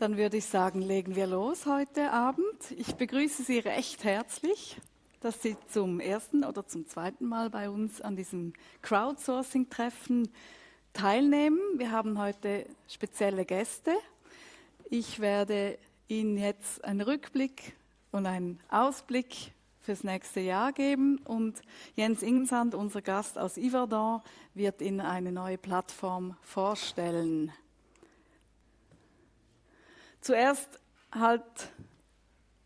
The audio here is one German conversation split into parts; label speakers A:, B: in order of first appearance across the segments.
A: Dann würde ich sagen, legen wir los heute Abend. Ich begrüße Sie recht herzlich, dass Sie zum ersten oder zum zweiten Mal bei uns an diesem Crowdsourcing-Treffen teilnehmen. Wir haben heute spezielle Gäste. Ich werde Ihnen jetzt einen Rückblick und einen Ausblick fürs nächste Jahr geben und Jens Ingensand, unser Gast aus Yverdon, wird Ihnen eine neue Plattform vorstellen. Zuerst halt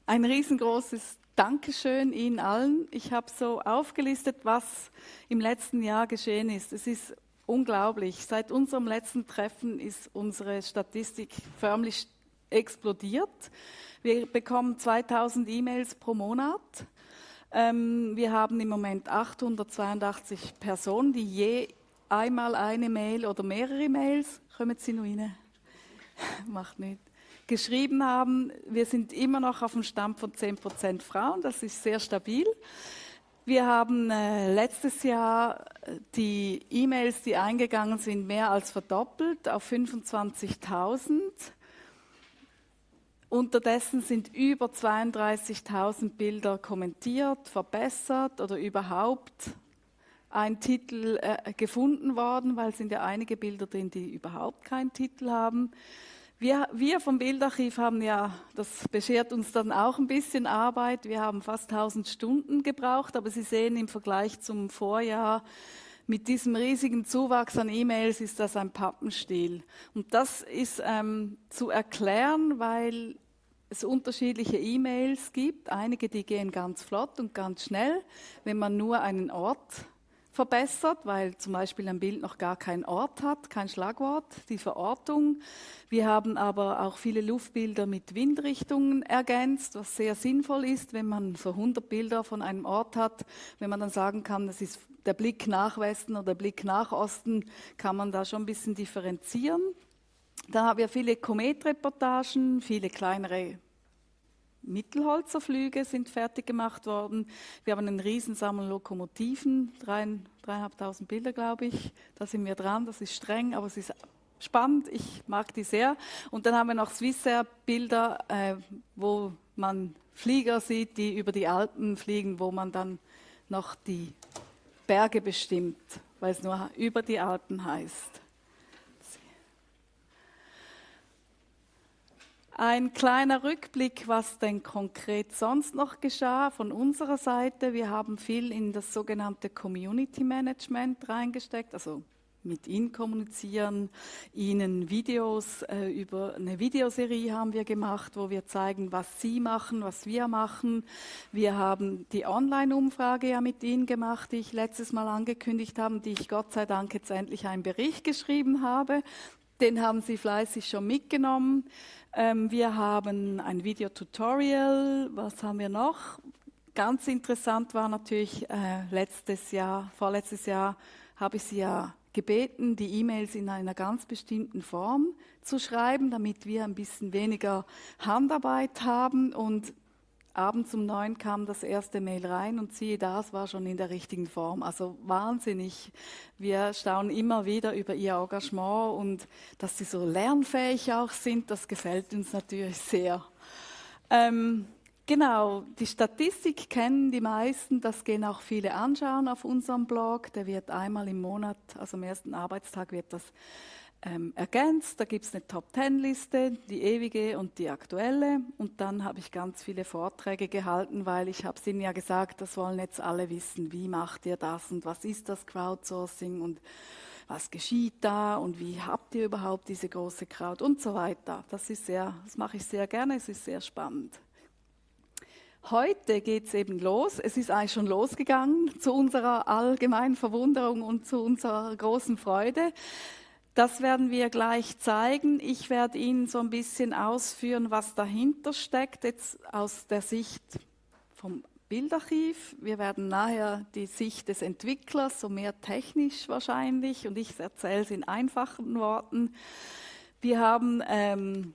A: ein riesengroßes Dankeschön Ihnen allen. Ich habe so aufgelistet, was im letzten Jahr geschehen ist. Es ist unglaublich. Seit unserem letzten Treffen ist unsere Statistik förmlich explodiert. Wir bekommen 2000 E-Mails pro Monat. Ähm, wir haben im Moment 882 Personen, die je einmal eine Mail oder mehrere Mails, kommen Sie noch rein? Macht nicht geschrieben haben. Wir sind immer noch auf dem Stand von 10% Frauen, das ist sehr stabil. Wir haben äh, letztes Jahr äh, die E-Mails, die eingegangen sind, mehr als verdoppelt auf 25.000. Unterdessen sind über 32.000 Bilder kommentiert, verbessert oder überhaupt ein Titel äh, gefunden worden, weil es sind ja einige Bilder drin, die überhaupt keinen Titel haben. Wir, wir vom Bildarchiv haben ja, das beschert uns dann auch ein bisschen Arbeit. Wir haben fast 1000 Stunden gebraucht, aber Sie sehen im Vergleich zum Vorjahr, mit diesem riesigen Zuwachs an E-Mails ist das ein Pappenstiel. Und das ist ähm, zu erklären, weil es unterschiedliche E-Mails gibt. Einige, die gehen ganz flott und ganz schnell, wenn man nur einen Ort verbessert, weil zum Beispiel ein Bild noch gar keinen Ort hat, kein Schlagwort, die Verortung. Wir haben aber auch viele Luftbilder mit Windrichtungen ergänzt, was sehr sinnvoll ist, wenn man so 100 Bilder von einem Ort hat. Wenn man dann sagen kann, das ist der Blick nach Westen oder der Blick nach Osten, kann man da schon ein bisschen differenzieren. Dann haben wir viele Kometreportagen, viele kleinere Mittelholzerflüge sind fertig gemacht worden. Wir haben einen Riesensammel Lokomotiven, dreieinhalbtausend Bilder, glaube ich. Da sind wir dran. Das ist streng, aber es ist spannend. Ich mag die sehr. Und dann haben wir noch Swissair-Bilder, äh, wo man Flieger sieht, die über die Alpen fliegen, wo man dann noch die Berge bestimmt, weil es nur über die Alpen heißt. Ein kleiner Rückblick, was denn konkret sonst noch geschah von unserer Seite. Wir haben viel in das sogenannte Community Management reingesteckt, also mit Ihnen kommunizieren, Ihnen Videos äh, über eine Videoserie haben wir gemacht, wo wir zeigen, was Sie machen, was wir machen. Wir haben die Online-Umfrage ja mit Ihnen gemacht, die ich letztes Mal angekündigt habe, die ich Gott sei Dank jetzt endlich einen Bericht geschrieben habe. Den haben Sie fleißig schon mitgenommen. Ähm, wir haben ein Videotutorial. Was haben wir noch? Ganz interessant war natürlich äh, letztes Jahr, vorletztes Jahr habe ich Sie ja gebeten, die E-Mails in einer ganz bestimmten Form zu schreiben, damit wir ein bisschen weniger Handarbeit haben. Und abends um neun kam das erste Mail rein und siehe da, es war schon in der richtigen Form. Also wahnsinnig. Wir staunen immer wieder über ihr Engagement und dass sie so lernfähig auch sind, das gefällt uns natürlich sehr. Ähm, genau, die Statistik kennen die meisten, das gehen auch viele anschauen auf unserem Blog. Der wird einmal im Monat, also am ersten Arbeitstag wird das ähm, ergänzt. Da gibt es eine Top-Ten-Liste, die ewige und die aktuelle. Und dann habe ich ganz viele Vorträge gehalten, weil ich habe Ihnen ja gesagt, das wollen jetzt alle wissen, wie macht ihr das und was ist das Crowdsourcing und was geschieht da und wie habt ihr überhaupt diese große Crowd und so weiter. Das ist sehr, das mache ich sehr gerne, es ist sehr spannend. Heute geht es eben los. Es ist eigentlich schon losgegangen zu unserer allgemeinen Verwunderung und zu unserer großen Freude. Das werden wir gleich zeigen. Ich werde Ihnen so ein bisschen ausführen, was dahinter steckt, jetzt aus der Sicht vom Bildarchiv. Wir werden nachher die Sicht des Entwicklers, so mehr technisch wahrscheinlich, und ich erzähle es in einfachen Worten. Wir haben ähm,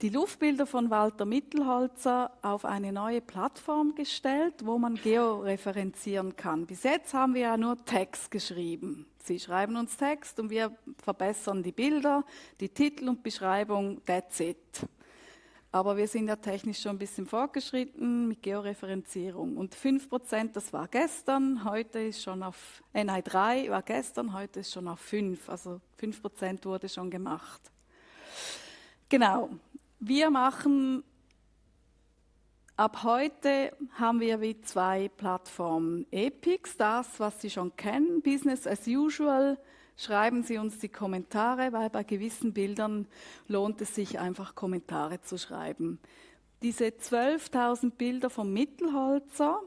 A: die Luftbilder von Walter Mittelholzer auf eine neue Plattform gestellt, wo man georeferenzieren kann. Bis jetzt haben wir ja nur Text geschrieben. Sie schreiben uns Text und wir verbessern die Bilder, die Titel und Beschreibung, that's it. Aber wir sind ja technisch schon ein bisschen fortgeschritten mit Georeferenzierung. Und 5%, das war gestern, heute ist schon auf, äh, nein, 3 war gestern, heute ist schon auf 5. Also 5% wurde schon gemacht. Genau. Wir machen Ab heute haben wir wie zwei Plattformen. Epix, das, was Sie schon kennen, Business as usual. Schreiben Sie uns die Kommentare, weil bei gewissen Bildern lohnt es sich einfach Kommentare zu schreiben. Diese 12.000 Bilder vom Mittelholzer,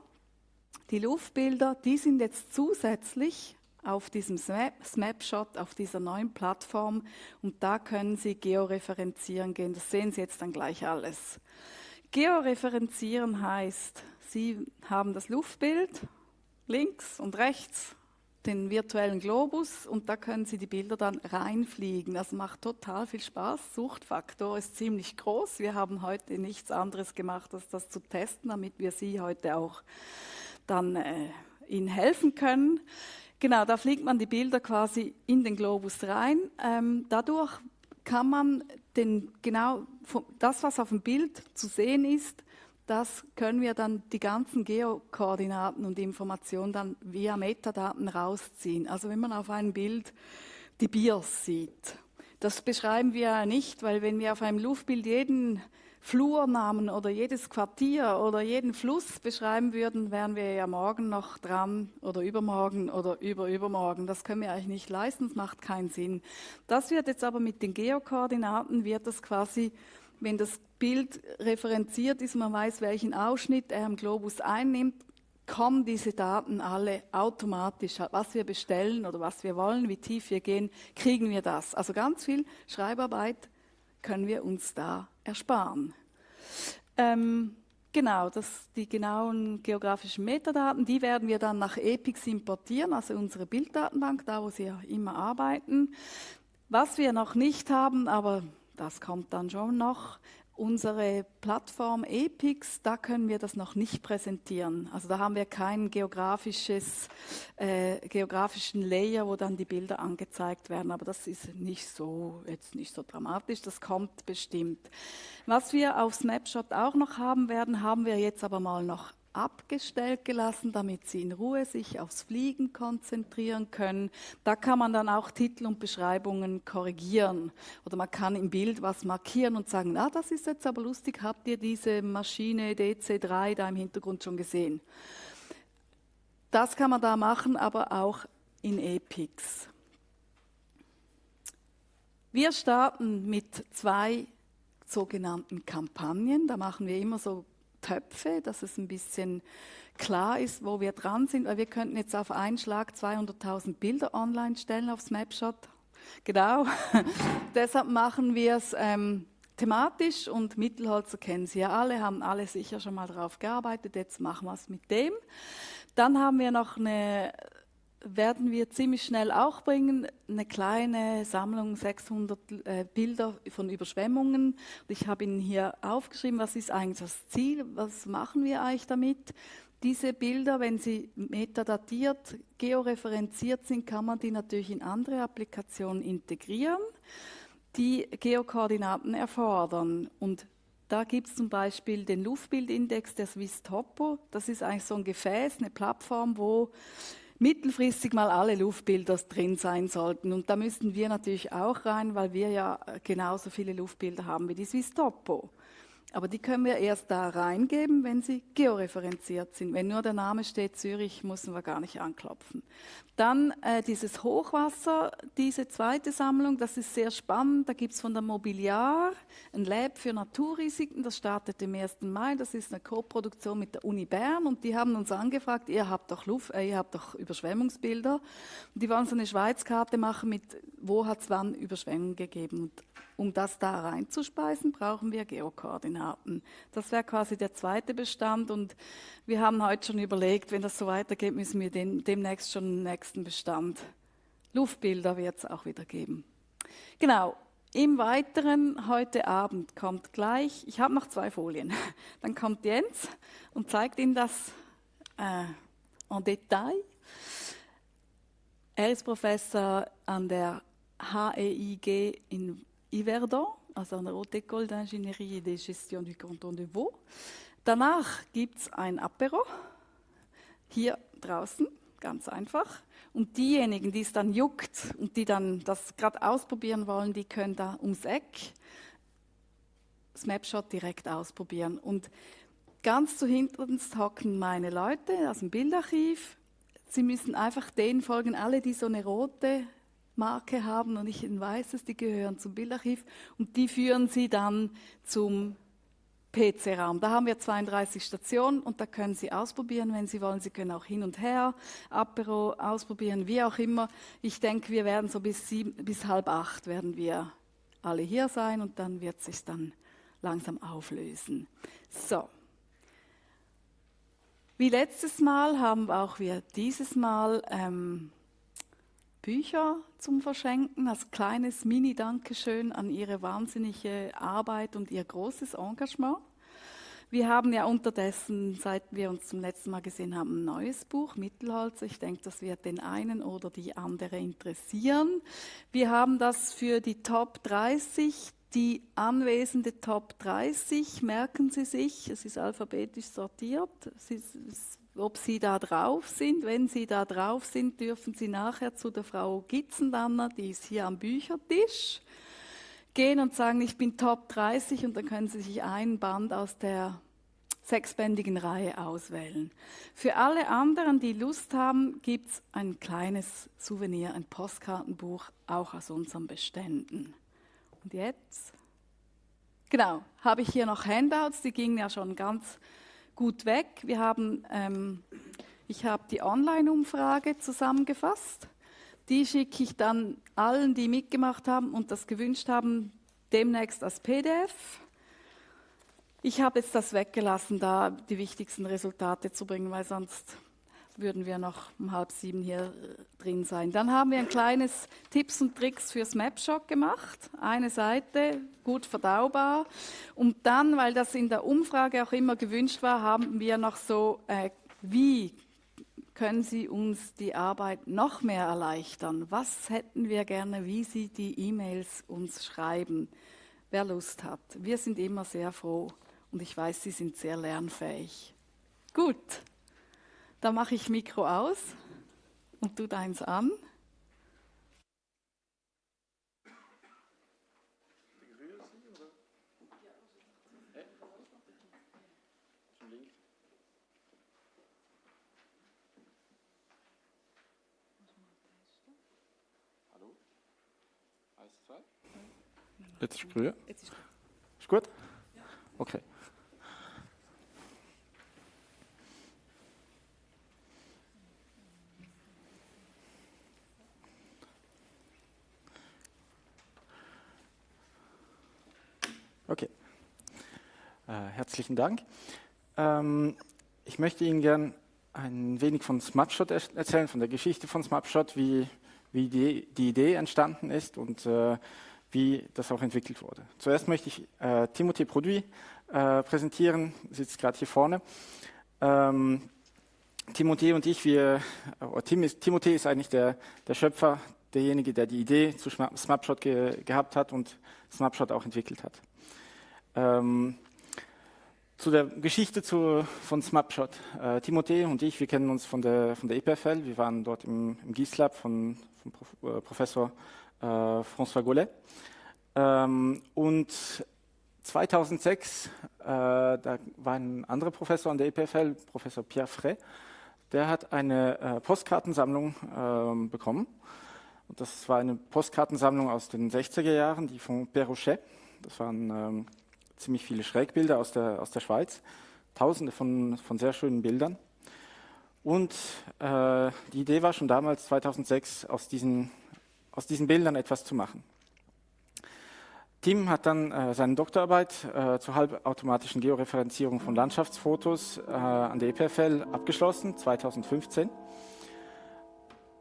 A: die Luftbilder, die sind jetzt zusätzlich auf diesem Snapshot, auf dieser neuen Plattform und da können Sie georeferenzieren gehen. Das sehen Sie jetzt dann gleich alles. Georeferenzieren heißt, Sie haben das Luftbild links und rechts, den virtuellen Globus und da können Sie die Bilder dann reinfliegen. Das macht total viel Spaß. Suchtfaktor ist ziemlich groß. Wir haben heute nichts anderes gemacht, als das zu testen, damit wir Sie heute auch dann äh, Ihnen helfen können. Genau, da fliegt man die Bilder quasi in den Globus rein. Ähm, dadurch kann man den, genau das, was auf dem Bild zu sehen ist, das können wir dann die ganzen Geokoordinaten und Informationen dann via Metadaten rausziehen. Also wenn man auf einem Bild die Biers sieht, das beschreiben wir ja nicht, weil wenn wir auf einem Luftbild jeden Flurnamen oder jedes Quartier oder jeden Fluss beschreiben würden, wären wir ja morgen noch dran oder übermorgen oder überübermorgen. Das können wir eigentlich nicht leisten, das macht keinen Sinn. Das wird jetzt aber mit den Geokoordinaten, wird das quasi, wenn das Bild referenziert ist, man weiß, welchen Ausschnitt er im Globus einnimmt, kommen diese Daten alle automatisch. Was wir bestellen oder was wir wollen, wie tief wir gehen, kriegen wir das. Also ganz viel Schreibarbeit können wir uns da ersparen. Ähm, genau, das, die genauen geografischen Metadaten, die werden wir dann nach EPIX importieren, also unsere Bilddatenbank, da wo Sie ja immer arbeiten. Was wir noch nicht haben, aber das kommt dann schon noch, unsere Plattform Epix, da können wir das noch nicht präsentieren. Also da haben wir keinen äh, geografischen Layer, wo dann die Bilder angezeigt werden. Aber das ist nicht so, jetzt nicht so dramatisch, das kommt bestimmt. Was wir auf Snapshot auch noch haben werden, haben wir jetzt aber mal noch abgestellt gelassen, damit sie in Ruhe sich aufs Fliegen konzentrieren können. Da kann man dann auch Titel und Beschreibungen korrigieren. Oder man kann im Bild was markieren und sagen, ah, das ist jetzt aber lustig, habt ihr diese Maschine DC3 da im Hintergrund schon gesehen? Das kann man da machen, aber auch in Epix. Wir starten mit zwei sogenannten Kampagnen. Da machen wir immer so Töpfe, dass es ein bisschen klar ist, wo wir dran sind, weil wir könnten jetzt auf einen Schlag 200.000 Bilder online stellen auf Snapshot. Genau. Deshalb machen wir es ähm, thematisch und Mittelholzer kennen Sie ja alle, haben alle sicher schon mal darauf gearbeitet. Jetzt machen wir es mit dem. Dann haben wir noch eine werden wir ziemlich schnell auch bringen. Eine kleine Sammlung, 600 äh, Bilder von Überschwemmungen. ich habe Ihnen hier aufgeschrieben, was ist eigentlich das Ziel, was machen wir eigentlich damit. Diese Bilder, wenn sie metadatiert, georeferenziert sind, kann man die natürlich in andere Applikationen integrieren, die Geokoordinaten erfordern. Und da gibt es zum Beispiel den Luftbildindex der Swiss Topo. Das ist eigentlich so ein Gefäß, eine Plattform, wo mittelfristig mal alle Luftbilder drin sein sollten. Und da müssten wir natürlich auch rein, weil wir ja genauso viele Luftbilder haben wie die Swiss Topo. Aber die können wir erst da reingeben, wenn sie georeferenziert sind. Wenn nur der Name steht Zürich, müssen wir gar nicht anklopfen. Dann äh, dieses Hochwasser, diese zweite Sammlung, das ist sehr spannend. Da gibt es von der Mobiliar ein Lab für Naturrisiken, das startet im 1. Mai. Das ist eine Co-Produktion mit der Uni Bern und die haben uns angefragt, ihr habt doch, Luft, äh, ihr habt doch Überschwemmungsbilder. Und die wollen so eine Schweizkarte machen mit, wo hat es wann Überschwemmungen gegeben. Und um das da reinzuspeisen, brauchen wir Geokoordinaten. Das wäre quasi der zweite Bestand und wir haben heute schon überlegt, wenn das so weitergeht, müssen wir den, demnächst schon den nächsten Bestand. Luftbilder wird es auch wieder geben. Genau. Im Weiteren, heute Abend kommt gleich, ich habe noch zwei Folien, dann kommt Jens und zeigt Ihnen das äh, en Detail. Er ist Professor an der HEIG in Yverdon, also an der Haute École d'Ingénierie et de Gestion du Canton de Vaud. Danach gibt es ein Apero, hier draußen, ganz einfach. Und diejenigen, die es dann juckt und die dann das gerade ausprobieren wollen, die können da ums Eck Snapshot direkt ausprobieren. Und ganz zu hinten hocken meine Leute aus dem Bildarchiv. Sie müssen einfach denen folgen, alle, die so eine rote Marke haben und nicht ein weißes, die gehören zum Bildarchiv und die führen sie dann zum PC-Raum. Da haben wir 32 Stationen und da können Sie ausprobieren, wenn Sie wollen. Sie können auch hin und her, Apero ausprobieren, wie auch immer. Ich denke, wir werden so bis, sieben, bis halb acht werden wir alle hier sein und dann wird sich dann langsam auflösen. So. Wie letztes Mal haben auch wir dieses Mal ähm, Bücher zum Verschenken, als kleines Mini-Dankeschön an Ihre wahnsinnige Arbeit und Ihr großes Engagement. Wir haben ja unterdessen, seit wir uns zum letzten Mal gesehen haben, ein neues Buch, Mittelholz. Ich denke, das wird den einen oder die andere interessieren. Wir haben das für die Top 30 die anwesende Top 30 merken Sie sich, es ist alphabetisch sortiert, ist, ob Sie da drauf sind. Wenn Sie da drauf sind, dürfen Sie nachher zu der Frau Gitzendanner, die ist hier am Büchertisch, gehen und sagen, ich bin Top 30 und dann können Sie sich einen Band aus der sechsbändigen Reihe auswählen. Für alle anderen, die Lust haben, gibt es ein kleines Souvenir, ein Postkartenbuch, auch aus unseren Beständen. Und jetzt? Genau, habe ich hier noch Handouts, die gingen ja schon ganz gut weg. Wir haben, ähm, ich habe die Online-Umfrage zusammengefasst. Die schicke ich dann allen, die mitgemacht haben und das gewünscht haben, demnächst als PDF. Ich habe jetzt das weggelassen, da die wichtigsten Resultate zu bringen, weil sonst würden wir noch um halb sieben hier äh, drin sein. Dann haben wir ein kleines Tipps und Tricks fürs Mapshot gemacht. Eine Seite, gut verdaubar. Und dann, weil das in der Umfrage auch immer gewünscht war, haben wir noch so, äh, wie können Sie uns die Arbeit noch mehr erleichtern? Was hätten wir gerne, wie Sie die E-Mails uns schreiben? Wer Lust hat. Wir sind immer sehr froh und ich weiß, Sie sind sehr lernfähig. Gut. Da mache ich Mikro aus und du deins an.
B: Jetzt ist grün. Ist gut? Okay. Okay. Äh, herzlichen Dank. Ähm, ich möchte Ihnen gern ein wenig von Smapshot erzählen, von der Geschichte von Smapshot, wie, wie die, die Idee entstanden ist und äh, wie das auch entwickelt wurde. Zuerst möchte ich äh, Timothée Produit äh, präsentieren, sitzt gerade hier vorne. Ähm, Timothée und ich, wir, äh, Tim ist, Timothée ist eigentlich der, der Schöpfer, derjenige, der die Idee zu Snapshot ge, gehabt hat und Snapshot auch entwickelt hat. Ähm, zu der Geschichte zu, von Smapshot. Äh, Timothée und ich, wir kennen uns von der, von der EPFL. Wir waren dort im, im GIS-Lab von, von Prof, äh, Professor äh, François Gollet. Ähm, und 2006, äh, da war ein anderer Professor an der EPFL, Professor Pierre Frey, der hat eine äh, Postkartensammlung ähm, bekommen. Und das war eine Postkartensammlung aus den 60er Jahren, die von Perrochet. Das waren ähm, ziemlich viele Schrägbilder aus der, aus der Schweiz, tausende von, von sehr schönen Bildern. Und äh, die Idee war schon damals, 2006, aus diesen, aus diesen Bildern etwas zu machen. Tim hat dann äh, seine Doktorarbeit äh, zur halbautomatischen Georeferenzierung von Landschaftsfotos äh, an der EPFL abgeschlossen, 2015.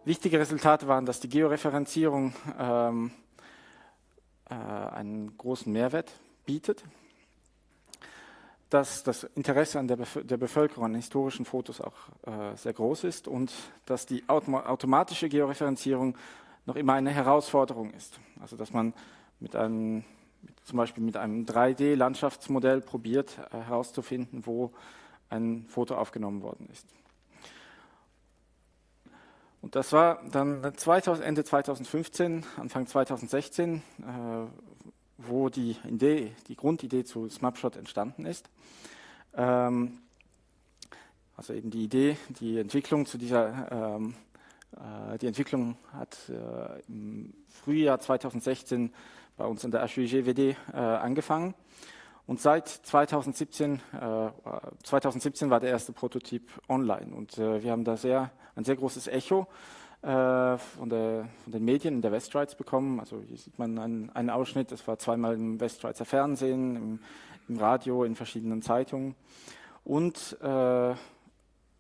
B: Wichtige Resultate waren, dass die Georeferenzierung ähm, äh, einen großen Mehrwert bietet dass das Interesse an der, Bef der Bevölkerung an historischen Fotos auch äh, sehr groß ist und dass die Autom automatische Georeferenzierung noch immer eine Herausforderung ist. Also dass man mit einem, zum Beispiel mit einem 3D-Landschaftsmodell probiert äh, herauszufinden, wo ein Foto aufgenommen worden ist. Und das war dann 2000, Ende 2015, Anfang 2016, äh, wo die Idee, die Grundidee zu SmapShot entstanden ist. Ähm, also eben die Idee, die Entwicklung zu dieser, ähm, äh, die Entwicklung hat äh, im Frühjahr 2016 bei uns in der HUIGWD äh, angefangen. Und seit 2017, äh, 2017 war der erste Prototyp online und äh, wir haben da sehr, ein sehr großes Echo äh, von, der, von, den Medien in der Westschweiz bekommen. Also hier sieht man einen, einen Ausschnitt, das war zweimal im Westschweizer Fernsehen, im, im Radio, in verschiedenen Zeitungen. Und äh,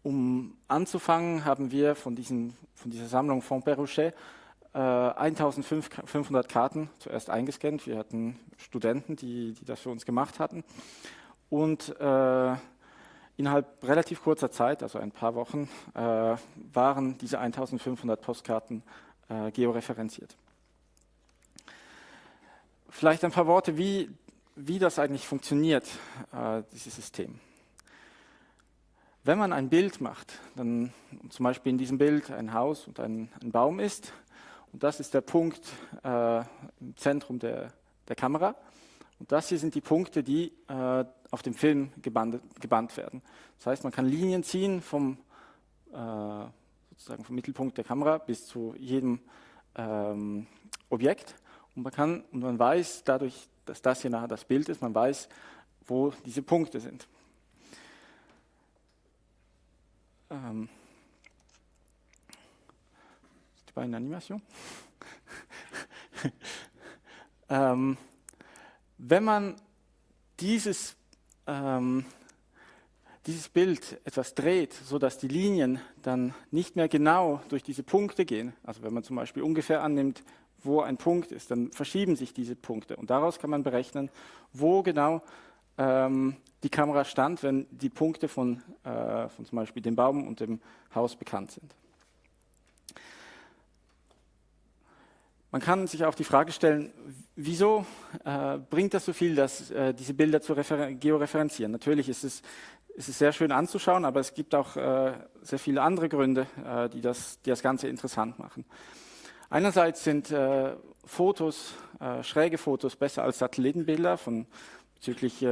B: um anzufangen, haben wir von, diesen, von dieser Sammlung von Perrochet äh, 1500 Karten zuerst eingescannt. Wir hatten Studenten, die, die das für uns gemacht hatten. Und äh, innerhalb relativ kurzer Zeit, also ein paar Wochen, äh, waren diese 1500 Postkarten äh, georeferenziert. Vielleicht ein paar Worte, wie, wie das eigentlich funktioniert, äh, dieses System. Wenn man ein Bild macht, dann zum Beispiel in diesem Bild ein Haus und ein, ein Baum ist, und das ist der Punkt äh, im Zentrum der, der, Kamera. Und das hier sind die Punkte, die äh, auf dem Film gebandet, gebannt werden. Das heißt, man kann Linien ziehen vom, äh, sozusagen vom Mittelpunkt der Kamera bis zu jedem ähm, Objekt. Und man, kann, und man weiß, dadurch, dass das hier nachher das Bild ist, man weiß, wo diese Punkte sind. Ähm, pas une animation? ähm, wenn man dieses, ähm, dieses Bild etwas dreht, sodass die Linien dann nicht mehr genau durch diese Punkte gehen, also wenn man zum Beispiel ungefähr annimmt, wo ein Punkt ist, dann verschieben sich diese Punkte und daraus kann man berechnen, wo genau ähm, die Kamera stand, wenn die Punkte von, äh, von zum Beispiel dem Baum und dem Haus bekannt sind. Man kann sich auch die Frage stellen, wieso äh, bringt das so viel, dass, äh, diese Bilder zu georeferenzieren? Natürlich ist es, ist es sehr schön anzuschauen, aber es gibt auch äh, sehr viele andere Gründe, äh, die, das, die das Ganze interessant machen. Einerseits sind äh, Fotos, äh, schräge Fotos besser als Satellitenbilder von bezüglich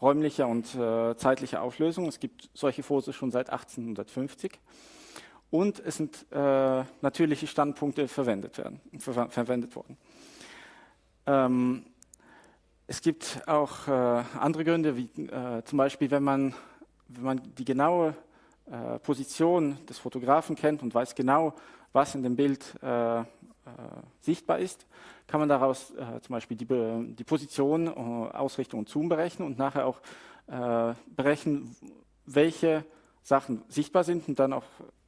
B: räumlicher und zeitlicher Auflösung. Es gibt solche Fotos schon seit 1850 und es sind äh, natürliche Standpunkte verwendet, werden, ver verwendet worden. Ähm, es gibt auch äh, andere Gründe, wie äh, zum Beispiel, wenn man, wenn man die genaue äh, Position des Fotografen kennt und weiß genau, was in dem Bild äh, äh, sichtbar ist, kann man daraus zum Beispiel die, die Position, Ausrichtung und Zoom berechnen und nachher auch berechnen, welche Sachen sichtbar sind und dann auch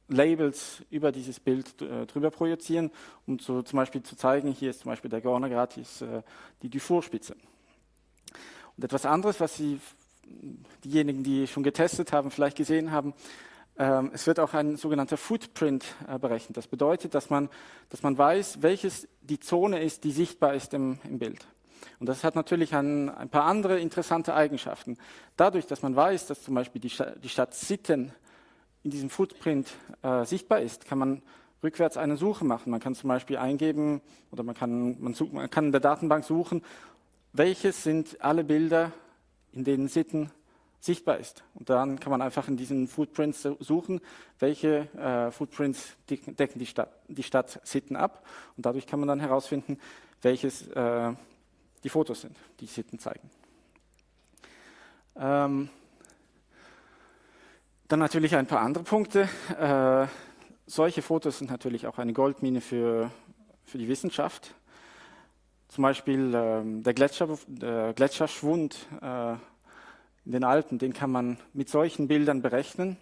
B: Labels über dieses Bild äh, drüber projizieren, um so zum Beispiel zu zeigen, hier ist zum Beispiel der Gorner gratis äh, die Dufour-Spitze. Und etwas anderes, was Sie, diejenigen, die schon getestet haben, vielleicht gesehen haben, ähm, es wird auch ein sogenannter Footprint äh, berechnet. Das bedeutet, dass man, dass man weiß, welches die Zone ist, die sichtbar ist im, im Bild. Und das hat natürlich ein, ein, paar andere interessante Eigenschaften. Dadurch, dass man weiß, dass zum Beispiel die, die Stadt Sitten in diesem Footprint äh, sichtbar ist, kann man rückwärts eine Suche machen. Man kann zum Beispiel eingeben oder man kann, man, such, man kann in der Datenbank suchen, welches sind alle Bilder, in denen Sitten sichtbar ist. Und dann kann man einfach in diesen Footprints suchen, welche äh, Footprints decken die Stadt, die Stadt Sitten ab. Und dadurch kann man dann herausfinden, welches äh, die Fotos sind, die Sitten zeigen. Ähm, dann natürlich ein paar andere Punkte. Äh, solche Fotos sind natürlich auch eine Goldmine für, für die Wissenschaft. Zum Beispiel äh, der, Gletscher, der, Gletscherschwund äh, in den Alpen, den kann man mit solchen Bildern berechnen.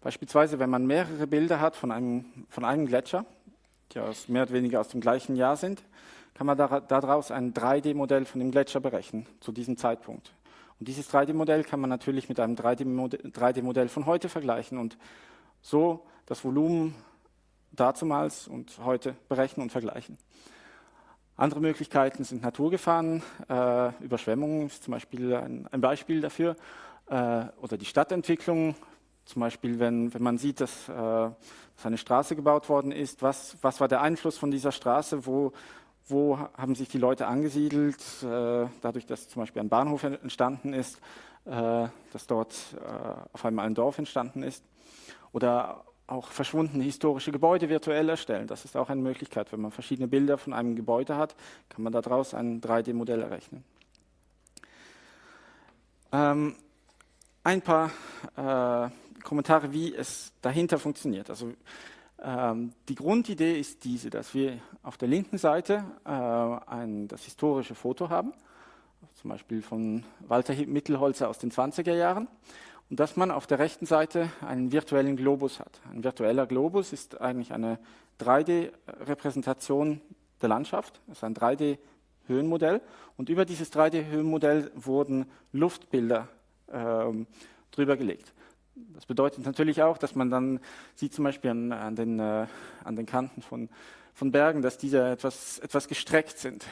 B: Beispielsweise, wenn man mehrere Bilder hat von einem, von einem Gletscher, die aus, mehr oder weniger aus dem gleichen Jahr sind, kann man daraus ein 3D-Modell von dem Gletscher berechnen, zu diesem Zeitpunkt. Und dieses 3D-Modell kann man natürlich mit einem 3D-Modell von heute vergleichen und so das Volumen dazumals und heute berechnen und vergleichen. Andere Möglichkeiten sind Naturgefahren, äh, Überschwemmungen ist zum Beispiel ein, ein Beispiel dafür, äh, oder die Stadtentwicklung, zum Beispiel wenn, wenn man sieht, dass, äh, dass eine Straße gebaut worden ist, was, was war der Einfluss von dieser Straße, wo, wo haben sich die Leute angesiedelt, äh, dadurch, dass zum Beispiel ein Bahnhof entstanden ist, äh, dass dort äh, auf einmal ein Dorf entstanden ist. Oder auch verschwundene historische Gebäude virtuell erstellen. Das ist auch eine Möglichkeit. Wenn man verschiedene Bilder von einem Gebäude hat, kann man daraus ein 3D-Modell errechnen. Ähm, ein paar Kommentare, wie es dahinter funktioniert. Also die Grundidee ist diese, dass wir auf der linken Seite äh, ein, das historische Foto haben, zum Beispiel von Walter Mittelholzer aus den 20er Jahren und dass man auf der rechten Seite einen virtuellen Globus hat. Ein virtueller Globus ist eigentlich eine 3D-Repräsentation der Landschaft, das ist ein 3D-Höhenmodell und über dieses 3D-Höhenmodell wurden Luftbilder ähm, drüber gelegt. Das bedeutet natürlich auch, dass man dann sieht zum Beispiel an, an, den, äh, an den, Kanten von, von, Bergen, dass diese etwas, etwas gestreckt sind,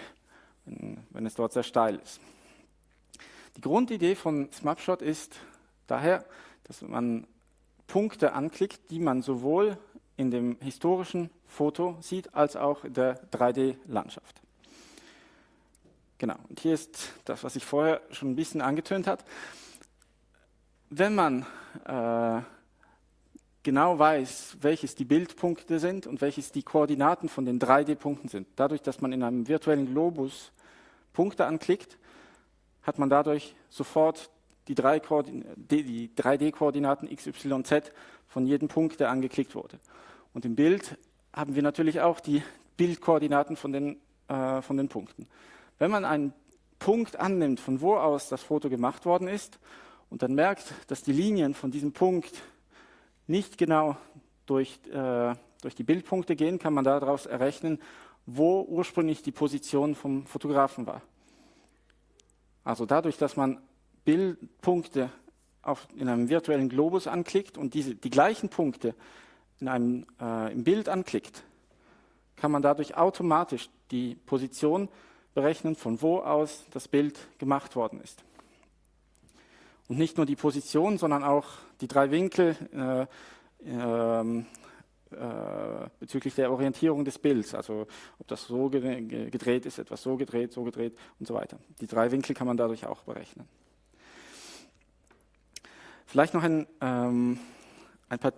B: wenn, wenn, es dort sehr steil ist. Die Grundidee von Smapshot ist, Daher, dass man Punkte anklickt, die man sowohl in dem historischen Foto sieht, als auch in der 3D-Landschaft. Genau, und hier ist das, was ich vorher schon ein bisschen angetönt hat. Wenn man äh, genau weiß, welches die Bildpunkte sind und welches die Koordinaten von den 3D-Punkten sind, dadurch, dass man in einem virtuellen Globus Punkte anklickt, hat man dadurch sofort die, drei die 3D-Koordinaten x, y, z von jedem Punkt, der angeklickt wurde. Und im Bild haben wir natürlich auch die Bildkoordinaten von den, äh, von den Punkten. Wenn man einen Punkt annimmt, von wo aus das Foto gemacht worden ist, und dann merkt, dass die Linien von diesem Punkt nicht genau durch, äh, durch die Bildpunkte gehen, kann man daraus errechnen, wo ursprünglich die Position vom Fotografen war. Also dadurch, dass man Bildpunkte auf, in einem virtuellen Globus anklickt und diese, die gleichen Punkte in einem, äh, im Bild anklickt, kann man dadurch automatisch die Position berechnen, von wo aus das Bild gemacht worden ist. Und nicht nur die Position, sondern auch die drei Winkel äh, äh, bezüglich der Orientierung des Bilds, also ob das so gedreht ist, etwas so gedreht, so gedreht und so weiter. Die drei Winkel kann man dadurch auch berechnen. Vielleicht noch ein, ähm, ein paar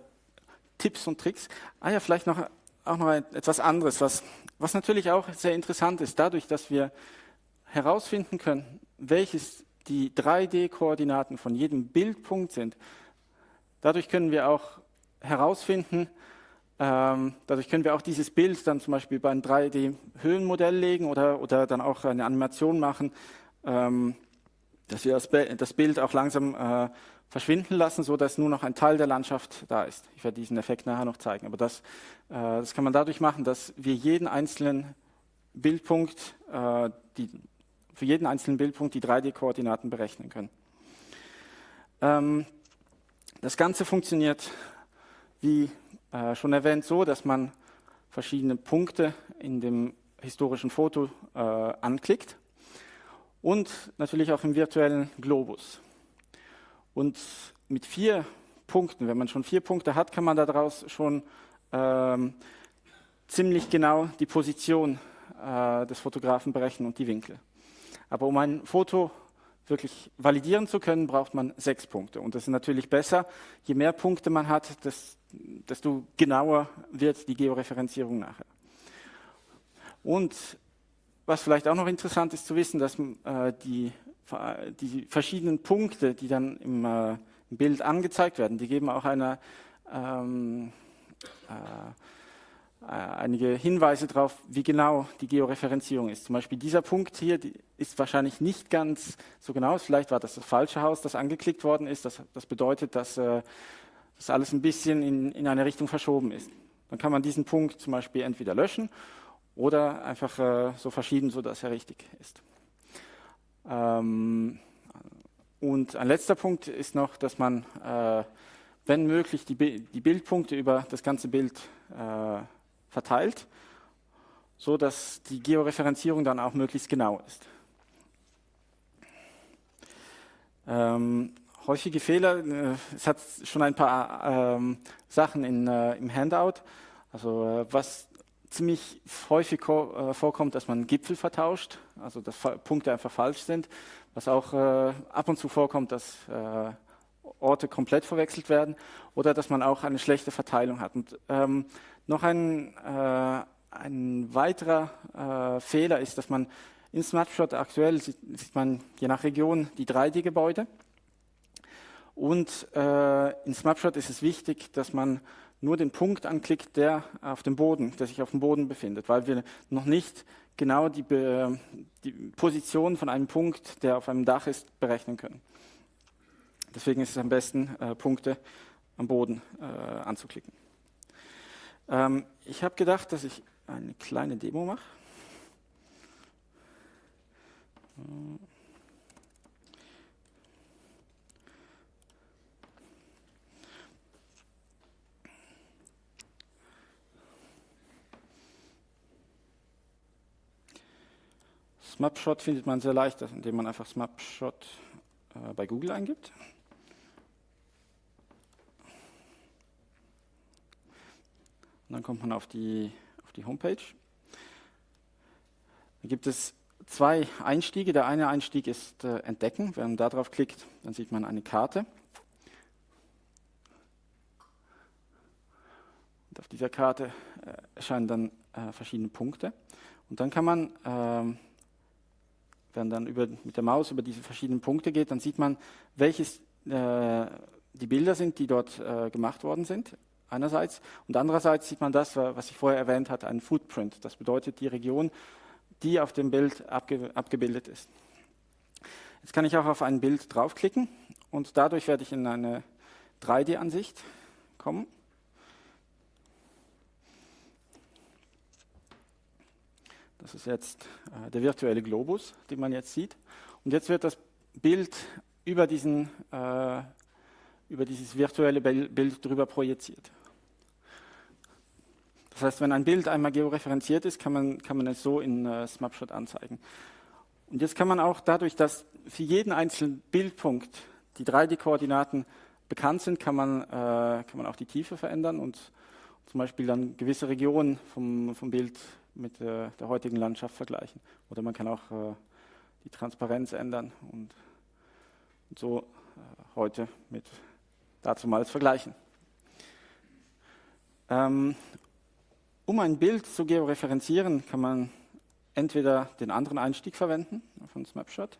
B: Tipps und Tricks. Ah ja, vielleicht noch, auch noch etwas anderes, was, was natürlich auch sehr interessant ist, dadurch, dass wir herausfinden können, welches die 3D-Koordinaten von jedem Bildpunkt sind. Dadurch können wir auch herausfinden, ähm, dadurch können wir auch dieses Bild dann zum Beispiel bei einem 3D-Höhenmodell legen oder, oder dann auch eine Animation machen, ähm, dass wir das, das, Bild auch langsam äh, verschwinden lassen, sodass nur noch ein Teil der Landschaft da ist. Ich werde diesen Effekt nachher noch zeigen. Aber das, äh, das kann man dadurch machen, dass wir jeden einzelnen Bildpunkt, äh, die, für jeden einzelnen Bildpunkt die 3D-Koordinaten berechnen können. Ähm, das Ganze funktioniert, wie äh, schon erwähnt, so, dass man verschiedene Punkte in dem historischen Foto äh, anklickt und natürlich auch im virtuellen Globus. Und mit vier Punkten, wenn man schon vier Punkte hat, kann man daraus schon ähm, ziemlich genau die Position äh, des Fotografen berechnen und die Winkel. Aber um ein Foto wirklich validieren zu können, braucht man sechs Punkte. Und das ist natürlich besser, je mehr Punkte man hat, desto genauer wird die Georeferenzierung nachher. Und was vielleicht auch noch interessant ist zu wissen, dass äh, die die verschiedenen Punkte, die dann im, äh, im Bild angezeigt werden, die geben auch eine, ähm, äh, einige Hinweise darauf, wie genau die Georeferenzierung ist. Zum Beispiel dieser Punkt hier ist wahrscheinlich nicht ganz so genau. Vielleicht war das das falsche Haus, das angeklickt worden ist. Das, das bedeutet, dass äh, das alles ein bisschen in, in eine Richtung verschoben ist. Dann kann man diesen Punkt zum Beispiel entweder löschen oder einfach äh, so verschieben, sodass er richtig ist. Ähm, und ein letzter Punkt ist noch, dass man, äh, wenn möglich, die, die, Bildpunkte über das ganze Bild äh, verteilt, so dass die Georeferenzierung dann auch möglichst genau ist. Ähm, häufige Fehler, äh, es hat schon ein paar ähm, Sachen in, äh, im Handout. Also äh, was ziemlich häufig äh, vorkommt, dass man Gipfel vertauscht, also dass Punkte einfach falsch sind. Was auch äh, ab und zu vorkommt, dass äh, Orte komplett verwechselt werden oder dass man auch eine schlechte Verteilung hat. Und ähm, noch ein, ein weiterer Fehler ist, dass man in Snapshot aktuell sieht, sieht man je nach Region die 3D-Gebäude. Und äh, in Snapshot ist es wichtig, dass man nur den Punkt anklickt, der auf dem Boden, der sich auf dem Boden befindet, weil wir noch nicht genau die, Be die Position von einem Punkt, der auf einem Dach ist, berechnen können. Deswegen ist es am besten, äh, Punkte am Boden äh, anzuklicken. Ähm, ich habe gedacht, dass ich eine kleine Demo mache. Smapshot findet man sehr leicht, indem man einfach Smapshot äh, bei Google eingibt. Dann kommt man auf die, auf die Homepage. Da gibt es zwei Einstiege. Der eine Einstieg ist äh, Entdecken. Wenn man da drauf klickt, dann sieht man eine Karte. Und auf dieser Karte äh, erscheinen dann äh, verschiedene Punkte. Und dann kann man, ähm, wenn dann über, mit der Maus über diese verschiedenen Punkte geht, dann sieht man, welches äh, die Bilder sind, die dort äh, gemacht worden sind einerseits. Und andererseits sieht man das, was ich vorher erwähnt hatte, ein Footprint. Das bedeutet die Region, die auf dem Bild abge abgebildet ist. Jetzt kann ich auch auf ein Bild draufklicken und dadurch werde ich in eine 3D-Ansicht kommen. Das ist jetzt äh, der virtuelle Globus, den man jetzt sieht. Und jetzt wird das Bild über, diesen, äh, über dieses virtuelle Bild drüber projiziert. Das heißt, wenn ein Bild einmal georeferenziert ist, kann man, kann man es so in äh, Snapshot anzeigen. Und jetzt kann man auch dadurch, dass für jeden einzelnen Bildpunkt die 3D-Koordinaten bekannt sind, kann man, äh, kann man auch die Tiefe verändern und zum Beispiel dann gewisse Regionen vom, vom Bild mit äh, der heutigen Landschaft vergleichen. Oder man kann auch äh, die Transparenz ändern und, und so äh, heute mit dazumals vergleichen. Ähm, um ein Bild zu georeferenzieren, kann man entweder den anderen Einstieg verwenden von Snapshot.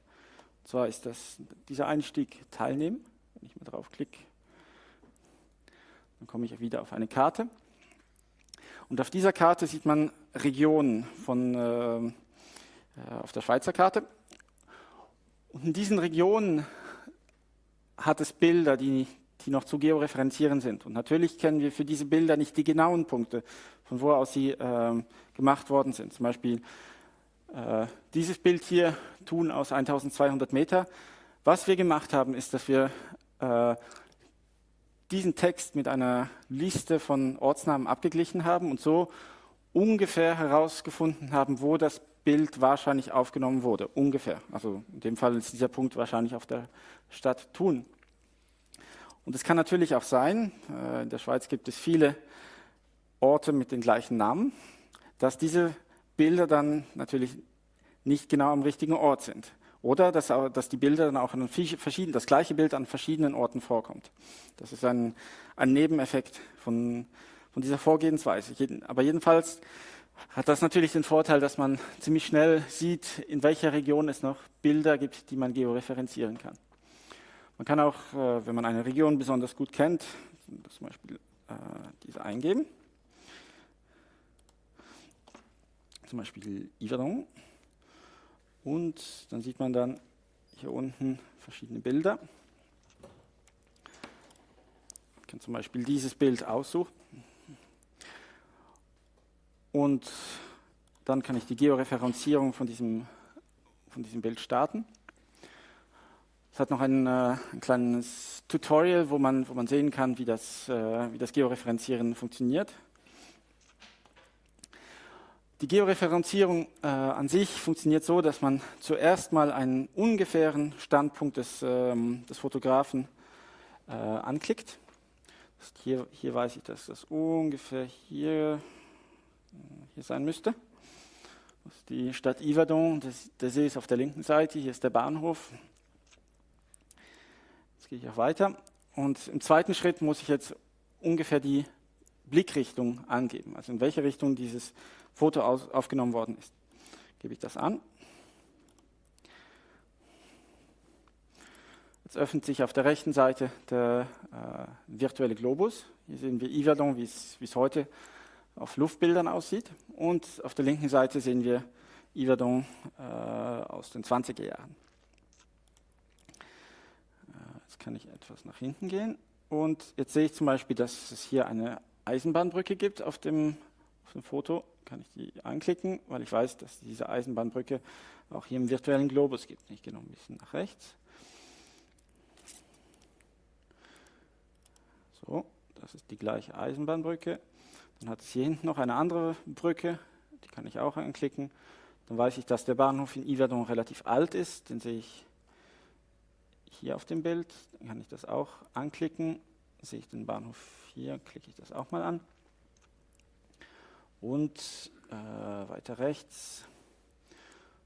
B: Und zwar ist das dieser Einstieg Teilnehmen. Wenn ich mal draufklicke, dann komme ich wieder auf eine Karte. Und auf dieser Karte sieht man Regionen von, äh, äh auf der Schweizer Karte. Und in diesen Regionen hat es Bilder, die die noch zu georeferenzieren sind. Und natürlich kennen wir für diese Bilder nicht die genauen Punkte, von wo aus sie äh, gemacht worden sind. Zum Beispiel äh, dieses Bild hier, Thun aus 1200 Meter. Was wir gemacht haben, ist, dass wir äh, diesen Text mit einer Liste von Ortsnamen abgeglichen haben und so ungefähr herausgefunden haben, wo das Bild wahrscheinlich aufgenommen wurde. Ungefähr. Also in dem Fall ist dieser Punkt wahrscheinlich auf der Stadt Thun. Und es kann natürlich auch sein, äh, in der Schweiz gibt es viele Orte mit den gleichen Namen, dass diese Bilder dann natürlich nicht genau am richtigen Ort sind. Oder dass, dass die Bilder dann auch an verschiedenen, das gleiche Bild an verschiedenen Orten vorkommt. Das ist ein, ein Nebeneffekt von, von dieser Vorgehensweise. Aber jedenfalls hat das natürlich den Vorteil, dass man ziemlich schnell sieht, in welcher Region es noch Bilder gibt, die man georeferenzieren kann. Man kann auch, äh, wenn man eine Region besonders gut kennt, zum Beispiel äh, diese eingeben. Zum Beispiel Yverdon. Und dann sieht man dann hier unten verschiedene Bilder. Ich kann zum Beispiel dieses Bild aussuchen. Und dann kann ich die Georeferenzierung von diesem, von diesem Bild starten. Es hat noch ein, äh, ein, kleines Tutorial, wo man, wo man sehen kann, wie das, äh, wie das Georeferenzieren funktioniert. Die Georeferenzierung äh, an sich funktioniert so, dass man zuerst mal einen ungefähren Standpunkt des, ähm, des Fotografen äh, anklickt. Hier, hier, weiß ich, dass das ungefähr hier, hier sein müsste. Das ist die Stadt Yverdon, der See ist auf der linken Seite, hier ist der Bahnhof. Gehe ich auch weiter. Und im zweiten Schritt muss ich jetzt ungefähr die Blickrichtung angeben, also in welche Richtung dieses Foto aus, aufgenommen worden ist. Gebe ich das an. Jetzt öffnet sich auf der rechten Seite der äh, virtuelle Globus. Hier sehen wir Yverdon, wie es heute auf Luftbildern aussieht. Und auf der linken Seite sehen wir Yverdon äh, aus den 20er Jahren. Jetzt kann ich etwas nach hinten gehen. Und jetzt sehe ich zum Beispiel, dass es hier eine Eisenbahnbrücke gibt auf dem, auf dem Foto. Kann ich die anklicken, weil ich weiß, dass diese Eisenbahnbrücke auch hier im virtuellen Globus gibt. Ich gehe noch ein bisschen nach rechts. So, das ist die gleiche Eisenbahnbrücke. Dann hat es hier hinten noch eine andere Brücke, die kann ich auch anklicken. Dann weiß ich, dass der Bahnhof in Yverdon relativ alt ist, den sehe ich hier auf dem Bild. Dann kann ich das auch anklicken. Sehe ich den Bahnhof hier, klicke ich das auch mal an. Und äh, weiter rechts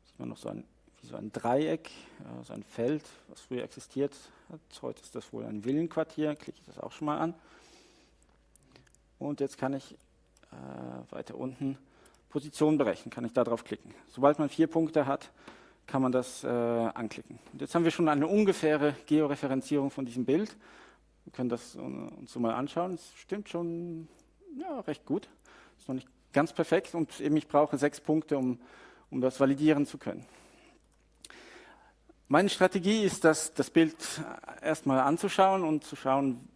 B: sieht man noch so ein, wie so ein Dreieck, äh, so ein Feld, was früher existiert hat. Heute ist das wohl ein Villenquartier, klicke ich das auch schon mal an. Und jetzt kann ich äh, weiter unten Position berechnen, kann ich da drauf klicken. Sobald man vier Punkte hat, kann man das äh, anklicken. Und jetzt haben wir schon eine ungefähre Georeferenzierung von diesem Bild. Wir können das uns so mal anschauen. Es stimmt schon ja, recht gut. Ist noch nicht ganz perfekt und eben ich brauche sechs Punkte, um, um das validieren zu können. Meine Strategie ist, das, das Bild erstmal anzuschauen und zu schauen,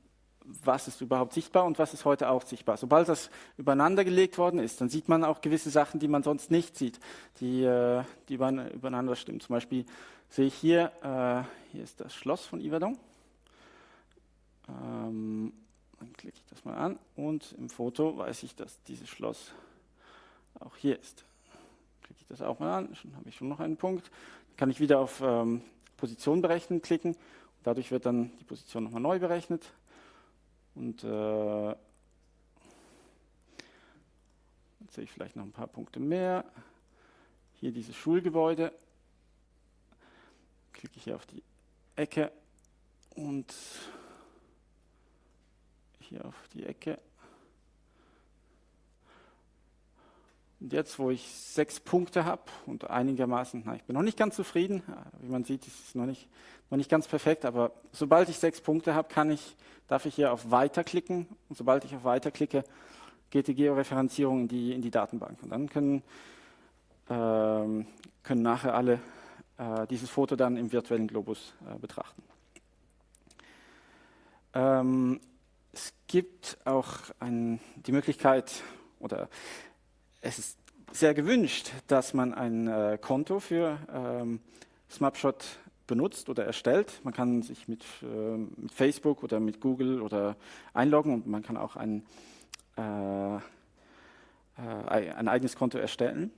B: was ist überhaupt sichtbar und was ist heute auch sichtbar. Sobald das übereinander gelegt worden ist, dann sieht man auch gewisse Sachen, die man sonst nicht sieht, die, äh, die übereinander stimmen. Zum Beispiel sehe ich hier, äh, hier ist das Schloss von Yverdon. Ähm, dann klicke ich das mal an und im Foto weiß ich, dass dieses Schloss auch hier ist. Klicke ich das auch mal an, schon habe ich schon noch einen Punkt. Dann kann ich wieder auf ähm, Position berechnen klicken. Dadurch wird dann die Position nochmal neu berechnet. Und äh, jetzt sehe ich vielleicht noch ein paar Punkte mehr. Hier dieses Schulgebäude. Klicke ich hier auf die Ecke und hier auf die Ecke. Und jetzt, wo ich sechs Punkte habe und einigermaßen, na, ich bin noch nicht ganz zufrieden, wie man sieht, ist es noch nicht, noch nicht ganz perfekt, aber sobald ich sechs Punkte habe, kann ich, darf ich hier auf Weiter klicken und sobald ich auf Weiter klicke, geht die Georeferenzierung in die, in die Datenbank. Und dann können, ähm, können nachher alle äh, dieses Foto dann im virtuellen Globus äh, betrachten. Ähm, es gibt auch ein, die Möglichkeit, oder es ist sehr gewünscht, dass man ein äh, Konto für ähm, Snapshot benutzt oder erstellt. Man kann sich mit, äh, mit, Facebook oder mit Google oder einloggen und man kann auch ein, äh, äh ein eigenes Konto erstellen.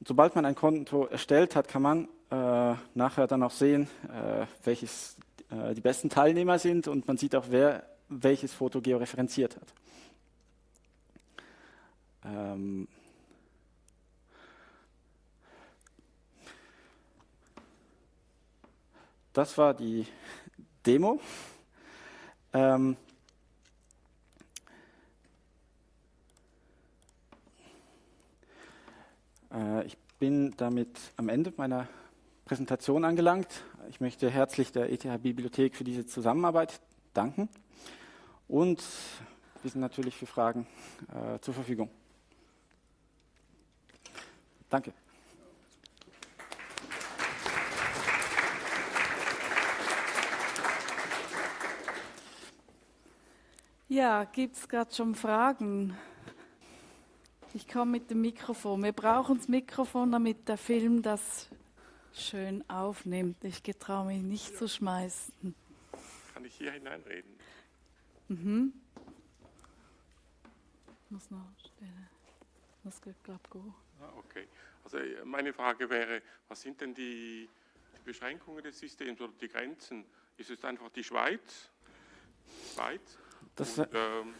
B: Und sobald man ein Konto erstellt hat, kann man äh, nachher dann auch sehen, äh, welches die besten Teilnehmer sind und man sieht auch, wer welches Foto georeferenziert hat. Ähm das war die Demo. Ähm äh, ich bin damit am Ende meiner Präsentation angelangt. Ich möchte herzlich der ETH-Bibliothek für diese Zusammenarbeit danken und wir sind natürlich für Fragen äh, zur Verfügung. Danke.
A: Ja, gibt es gerade schon Fragen? Ich komme mit dem Mikrofon. Wir brauchen das Mikrofon, damit der Film das schön aufnimmt. Ich getraue mich nicht zu schmeißen.
C: Kann ich hier hineinreden?
A: Mhm. Muss noch stellen. Das geht, glaube ich, gut.
C: Ah, okay. Also äh, meine Frage wäre, was sind denn die, die Beschränkungen des Systems oder die Grenzen? Ist es einfach die Schweiz? Schweiz?
B: Das,
C: Und, ähm,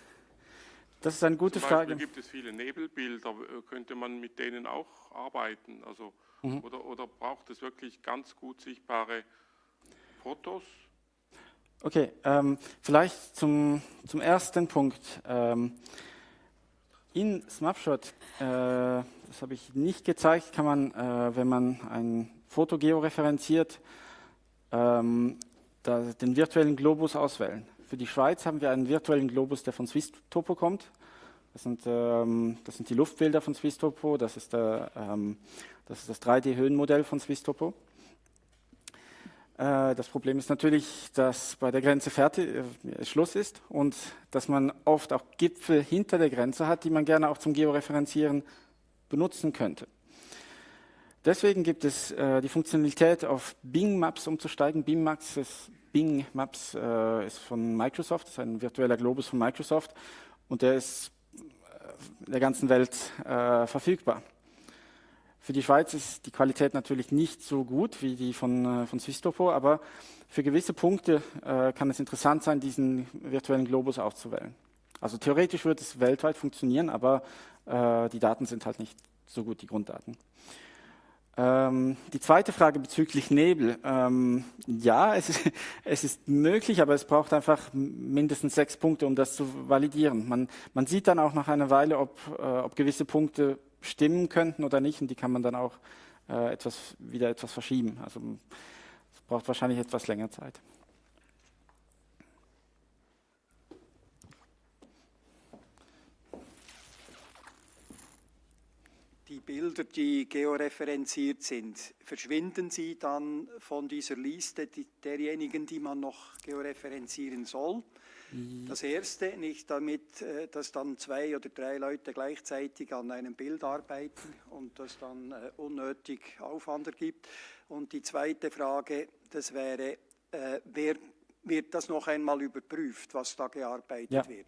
B: das ist eine gute Frage.
C: gibt es viele Nebelbilder, äh, könnte man mit denen auch arbeiten? Also,
B: Mhm.
C: oder, oder braucht es wirklich ganz gut sichtbare Fotos?
B: Okay, ähm, vielleicht zum, zum ersten Punkt. Ähm, in Snapshot, äh, das habe ich nicht gezeigt, kann man, äh, wenn man ein Foto georeferenziert, ähm, den virtuellen Globus auswählen. Für die Schweiz haben wir einen virtuellen Globus, der von Swisstopo kommt. Das sind, ähm, das sind die Luftbilder von Swisstopo, das ist, der, ähm, das, ist das 3D-Höhenmodell von Swisstopo. Äh, Das Problem ist natürlich, dass bei der Grenze fertig, äh, Schluss ist und dass man oft auch Gipfel hinter der Grenze hat, die man gerne auch zum Georeferenzieren benutzen könnte. Deswegen gibt es äh, die Funktionalität, auf Bing Maps umzusteigen. Bing Maps ist, Bing Maps, äh, ist von Microsoft, ist ein virtueller Globus von Microsoft und der ist äh, der ganzen Welt äh, verfügbar. Für die Schweiz ist die Qualität natürlich nicht so gut wie die von, äh, von Swistopo, aber für gewisse Punkte äh, kann es interessant sein, diesen virtuellen Globus auszuwählen. Also theoretisch wird es weltweit funktionieren, aber äh, die Daten sind halt nicht so gut, die Grunddaten. Ähm, die zweite Frage bezüglich Nebel. Ähm, ja, es ist, es ist möglich, aber es braucht einfach mindestens sechs Punkte, um das zu validieren. Man, man sieht dann auch nach einer Weile, ob, äh, ob gewisse Punkte stimmen könnten oder nicht, und die kann man dann auch äh, etwas, wieder etwas verschieben. Also es braucht wahrscheinlich etwas länger Zeit.
D: Die Bilder, die georeferenziert sind, verschwinden sie dann von dieser Liste derjenigen, die man noch georeferenzieren soll? Das erste, nicht damit, äh, dass dann zwei oder drei Leute gleichzeitig an einem Bild arbeiten und das dann äh, unnötig Aufwand ergibt. Und die zweite Frage, das wäre, äh, wer wird das noch einmal überprüft, was da gearbeitet
B: Ja,
D: wird?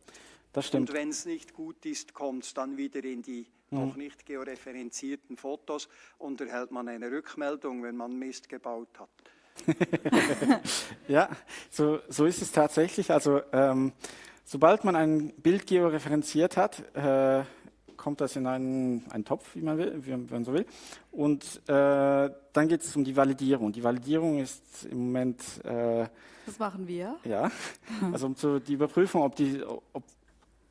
B: Das stimmt.
D: Und wenn es nicht gut ist, kommt es dann wieder in die noch nicht georeferenzierten Fotos und erhält man eine Rückmeldung, wenn man Mist gebaut hat.
B: Ja, so, so ist es tatsächlich. Also ähm, sobald man ein Bild georeferenziert hat, äh, kommt das in einen, einen Topf, wie man, will, wie man so will. Und äh, dann geht es um die Validierung. Die Validierung ist im Moment äh,
A: Das machen wir.
B: ja, also um zu, die Überprüfung, ob die, ob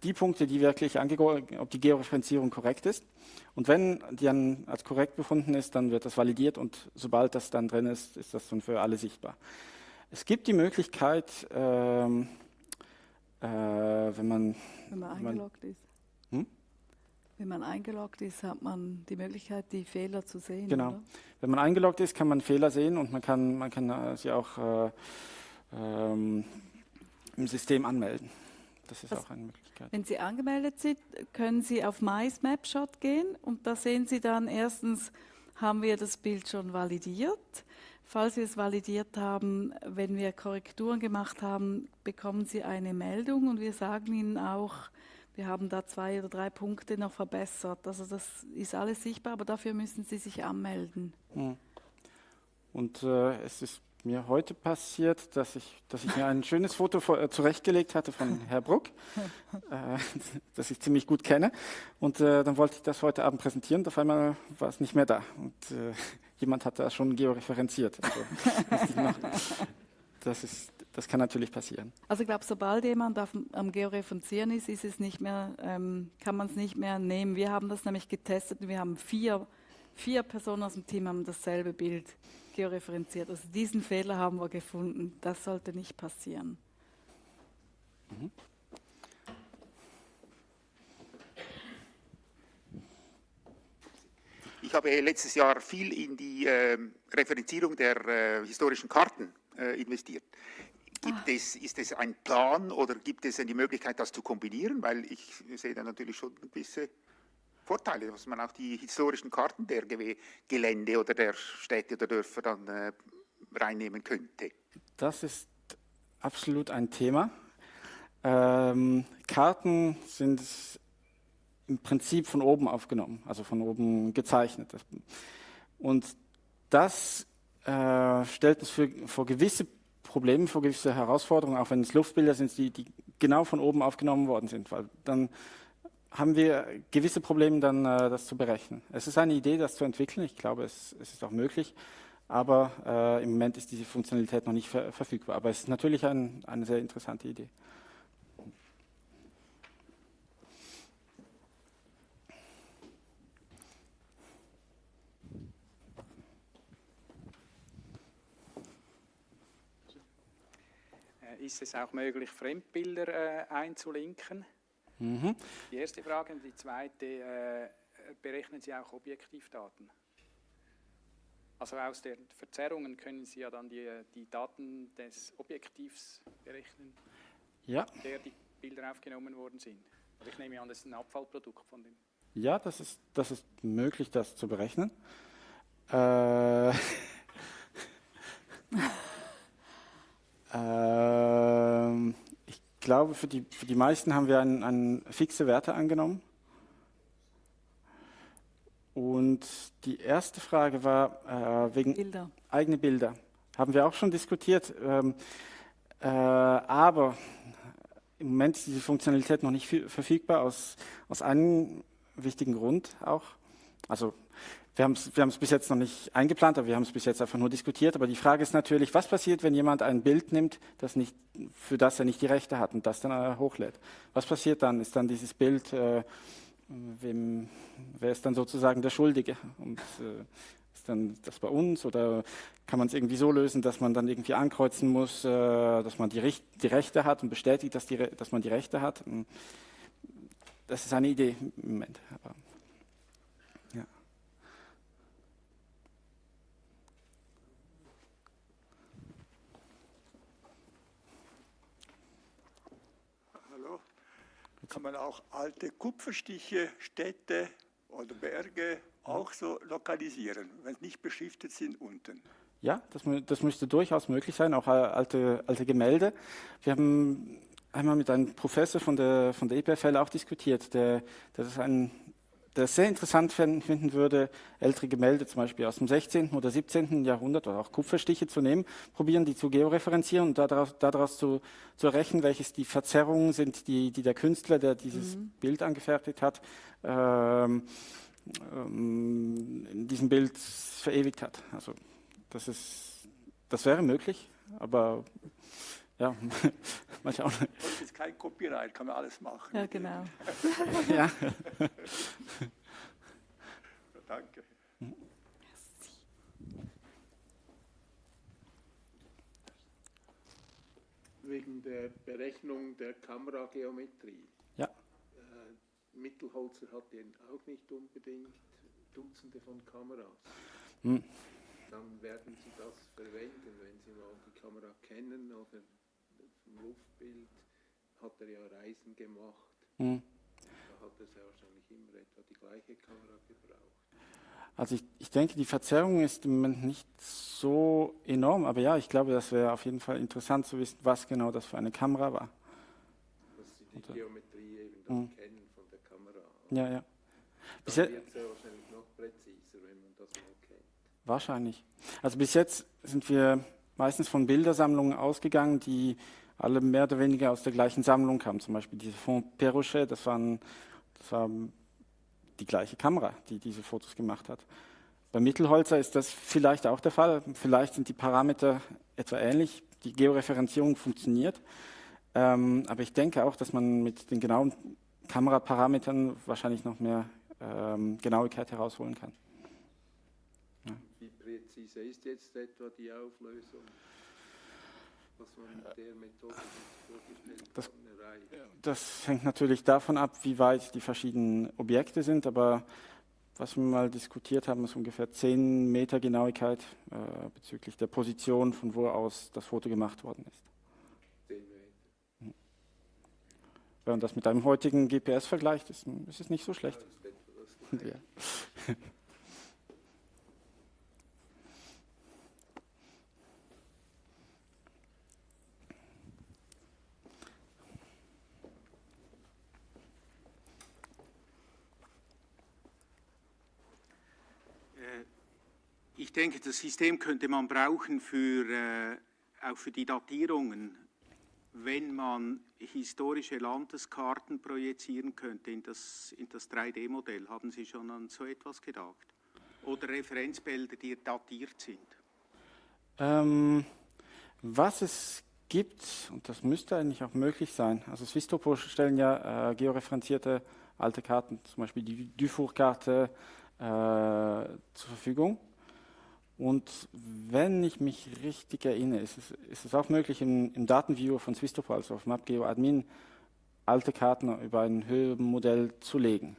B: die Punkte, die wirklich ob die Georeferenzierung korrekt ist. Und wenn die dann als korrekt befunden ist, dann wird das validiert und sobald das dann drin ist, ist das dann für alle sichtbar. Es gibt die Möglichkeit, ähm, äh, wenn man,
A: Wenn man
B: Wenn man-
A: eingeloggt ist.
B: Hm?
A: Wenn man eingeloggt ist, hat man die Möglichkeit, die Fehler zu sehen.
B: Genau.
A: Oder?
B: wenn man eingeloggt ist, kann man Fehler sehen und man kann, man kann äh, sie auch äh, ähm, im System anmelden. Das ist
A: Was-
B: auch eine Möglichkeit.
A: Wenn Sie angemeldet sind, können Sie auf My Snapshot gehen und da sehen Sie dann erstens, haben wir das Bild schon validiert. Falls wir es validiert haben, wenn wir Korrekturen gemacht haben, bekommen Sie eine Meldung und wir sagen Ihnen auch, wir haben da zwei oder drei Punkte noch verbessert. Also das ist alles sichtbar, aber dafür müssen Sie sich anmelden.
B: Und äh, es ist mir heute passiert, dass ich, dass ich mir ein schönes Foto vor, äh, zurechtgelegt hatte von Herr Bruck, äh, das ich ziemlich gut kenne. Und äh, dann wollte ich das heute Abend präsentieren. und Auf einmal war es nicht mehr da. Und äh, jemand hat das schon georeferenziert. Also, das, ist, das kann natürlich passieren.
A: Also ich glaube, sobald jemand auf, am Georeferenzieren ist, ist es nicht mehr, ähm, kann man es nicht mehr nehmen. Wir haben das nämlich getestet und wir haben vier, vier Personen aus dem Team haben dasselbe Bild georeferenziert. Also diesen Fehler haben wir gefunden. Das sollte nicht passieren.
E: Ich habe letztes Jahr viel in die ähm, Referenzierung der äh, historischen Karten äh, investiert. Gibt es, ist es ein Plan oder gibt es die Möglichkeit, das zu kombinieren? Weil ich sehe da natürlich schon ein bisschen Vorteile, dass man auch die historischen Karten der Gewe- Gelände oder der Städte oder Dörfer dann äh, reinnehmen könnte.
B: Das ist absolut ein Thema. Ähm, Karten sind im Prinzip von oben aufgenommen, also von oben gezeichnet. Und das äh, stellt uns für, vor gewisse Probleme, vor gewisse Herausforderungen, auch wenn es Luftbilder sind, die, die genau von oben aufgenommen worden sind, weil dann haben wir gewisse Probleme, dann äh, das zu berechnen. Es ist eine Idee, das zu entwickeln. Ich glaube, es, es ist auch möglich, aber äh, im Moment ist diese Funktionalität noch nicht ver verfügbar. Aber es ist natürlich ein, eine sehr interessante Idee.
F: Äh, ist es auch möglich, Fremdbilder äh, einzulinken? Mhm. Die erste Frage. Und die zweite, äh, berechnen Sie auch Objektivdaten? Also aus den Verzerrungen können Sie ja dann die, die Daten des Objektivs berechnen,
B: ja.
F: der die Bilder aufgenommen worden sind. Also ich nehme an, das ist ein Abfallprodukt von dem.
B: Ja, das ist, das ist möglich, das zu berechnen. Äh, ähm, glaube, für die, für die meisten haben wir an, an fixe Werte angenommen. Und die erste Frage war äh, wegen
A: Bilder.
B: eigene Bilder. Haben wir auch schon diskutiert. Ähm, äh, aber im Moment ist diese Funktionalität noch nicht verfügbar aus, aus einem wichtigen Grund auch. Also wir haben es wir bis jetzt noch nicht eingeplant, aber wir haben es bis jetzt einfach nur diskutiert. Aber die Frage ist natürlich, was passiert, wenn jemand ein Bild nimmt, das nicht, für das er nicht die Rechte hat und das dann äh, hochlädt? Was passiert dann? Ist dann dieses Bild, äh, wem, wer ist dann sozusagen der Schuldige? Und äh, ist dann das bei uns oder kann man es irgendwie so lösen, dass man dann irgendwie ankreuzen muss, äh, dass man die, die, Rechte hat und bestätigt, dass, die, dass man die Rechte hat? Das ist eine Idee im Moment. Aber
G: kann man auch alte Kupferstiche, Städte oder Berge auch so lokalisieren, wenn sie nicht beschriftet sind unten.
B: Ja, das, das müsste durchaus möglich sein, auch alte, alte Gemälde. Wir haben einmal mit einem Professor von der, von der EPFL auch diskutiert, der, der das ein der sehr interessant finden würde, ältere Gemälde zum Beispiel aus dem 16. oder 17. Jahrhundert oder auch Kupferstiche zu nehmen, probieren die zu georeferenzieren und daraus, daraus zu, zu errechnen, welches die Verzerrungen sind, die, die der Künstler, der dieses mhm. Bild angefertigt hat, ähm, ähm, in diesem Bild verewigt hat. Also das, ist, das wäre möglich, aber ja, mal schauen.
G: Das ist kein Copyright, kann man alles machen.
A: Ja, genau.
B: ja.
G: Danke.
H: Wegen der Berechnung der Kamerageometrie.
B: Ja.
H: Äh, Mittelholzer hat ja auch nicht unbedingt Dutzende von Kameras.
B: Hm.
H: Dann werden Sie das verwenden, wenn Sie mal die Kamera kennen oder im Luftbild hat er ja Reisen gemacht. Mhm. Da hat er wahrscheinlich immer etwa die gleiche Kamera gebraucht.
B: Also ich, ich denke, die Verzerrung ist im Moment nicht so enorm, aber ja, ich glaube, das wäre auf jeden Fall interessant zu wissen, was genau das für eine Kamera war.
H: Dass Sie die Oder? Geometrie eben dann mhm. kennen von der Kamera.
B: Ja, ja.
H: Bis dann wird es ja wahrscheinlich noch präziser, wenn man das mal kennt.
B: Wahrscheinlich. Also bis jetzt sind wir meistens von Bildersammlungen ausgegangen, die alle mehr oder weniger aus der gleichen Sammlung kamen. Zum Beispiel diese Fond Perrochet, das, waren, das war die gleiche Kamera, die diese Fotos gemacht hat. Bei Mittelholzer ist das vielleicht auch der Fall. Vielleicht sind die Parameter etwa ähnlich. Die Georeferenzierung funktioniert. Ähm, aber ich denke auch, dass man mit den genauen Kameraparametern wahrscheinlich noch mehr ähm, Genauigkeit herausholen kann.
H: Ja. Wie präzise ist jetzt etwa die Auflösung? was man mit der Methode vorgestellt
B: das, das hängt natürlich davon ab, wie weit die verschiedenen Objekte sind, aber was wir mal diskutiert haben, ist ungefähr 10 Meter Genauigkeit äh, bezüglich der Position, von wo aus das Foto gemacht worden ist.
H: 10 Meter.
B: Wenn man das mit einem heutigen GPS vergleicht, ist, ist es nicht so schlecht. Ja,
D: ich denke, das System könnte man brauchen für, äh, auch für die Datierungen, wenn man historische Landeskarten projizieren könnte in das, in das 3D-Modell. Haben Sie schon an so etwas gedacht? Oder Referenzbilder, die datiert sind?
B: Ähm, was es gibt, und das müsste eigentlich auch möglich sein, also Swisstopo stellen ja äh, georeferenzierte alte Karten, zum Beispiel die Dufour-Karte, äh, zur Verfügung. Und wenn ich mich richtig erinnere, ist es, ist es auch möglich, im, im Datenviewer von Swisstopo, also auf MapGeo Admin, alte Karten über ein Höhenmodell zu legen.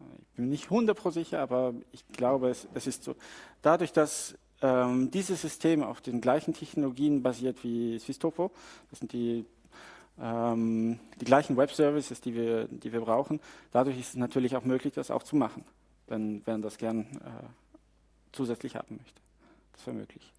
B: Ich bin nicht 100% sicher, aber ich glaube, es, es ist so. Dadurch, dass ähm, dieses System auf den gleichen Technologien basiert wie Swisstopo, das sind die, ähm, die gleichen Web-Services, die wir, die wir brauchen, dadurch ist es natürlich auch möglich, das auch zu machen, wenn, wenn das gern äh, zusätzlich haben möchte. Das wäre möglich.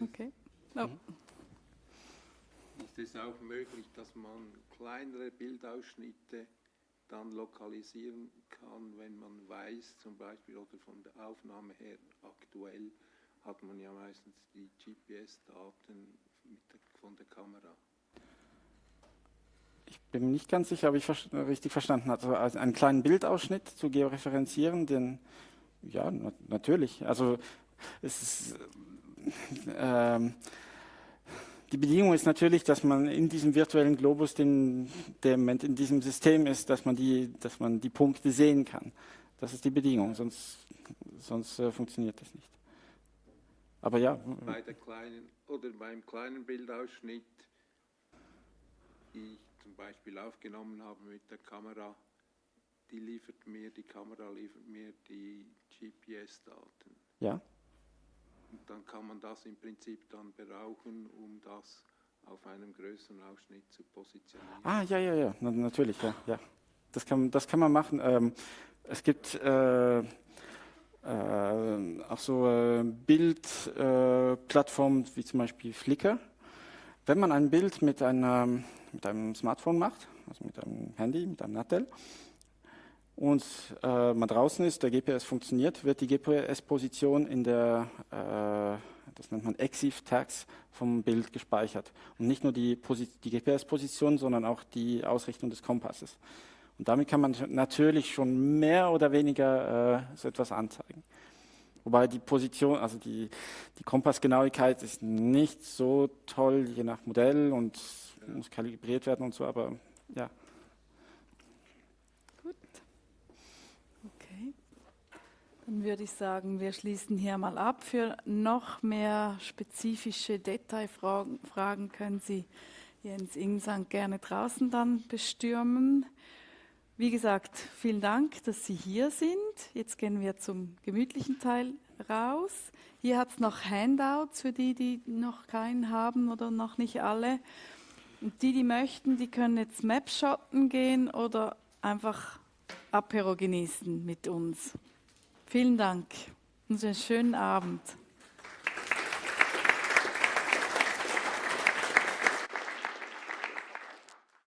A: Okay. Oh.
H: Ist es auch möglich, dass man kleinere Bildausschnitte dann lokalisieren kann, wenn man weiß, zum Beispiel oder von der Aufnahme her aktuell hat man ja meistens die GPS-Daten von der Kamera.
B: Ich bin nicht ganz sicher, ob ich richtig verstanden habe. Also einen kleinen Bildausschnitt zu georeferenzieren, den, ja, na natürlich. Also es ist, ähm, die Bedingung ist natürlich, dass man in diesem virtuellen Globus, den, der in diesem System ist, dass man die, dass man die Punkte sehen kann. Das ist die Bedingung, sonst, sonst äh, funktioniert das nicht. Aber ja.
H: Bei der kleinen oder beim kleinen Bildausschnitt, ich zum Beispiel aufgenommen habe mit der Kamera, die liefert mir, die Kamera liefert mir die GPS-Daten.
B: Ja.
H: Und dann kann man das im Prinzip dann brauchen, um das auf einem größeren Ausschnitt zu positionieren.
B: Ah, ja, ja, ja, Na, natürlich, ja, ja. Das kann, das kann man machen. Ähm, es gibt äh, äh, auch so äh, Bildplattformen wie zum Beispiel Flickr. Wenn man ein Bild mit, einer, mit einem Smartphone macht, also mit einem Handy, mit einem Nattel, und äh, man draußen ist, der GPS funktioniert, wird die GPS-Position in der, äh, das nennt man EXIF-Tags vom Bild gespeichert. Und nicht nur die, die GPS-Position, sondern auch die Ausrichtung des Kompasses. Und damit kann man natürlich schon mehr oder weniger äh, so etwas anzeigen. Wobei die Position, also die, die Kompassgenauigkeit ist nicht so toll, je nach Modell und muss kalibriert werden und so, aber ja.
A: Dann würde ich sagen, wir schließen hier mal ab. Für noch mehr spezifische Detailfragen können Sie Jens Ingsang gerne draußen dann bestürmen. Wie gesagt, vielen Dank, dass Sie hier sind. Jetzt gehen wir zum gemütlichen Teil raus. Hier hat es noch Handouts für die, die noch keinen haben oder noch nicht alle. Und die, die möchten, die können jetzt Mapshotten gehen oder einfach Apero genießen mit uns. Vielen Dank und einen schönen Abend.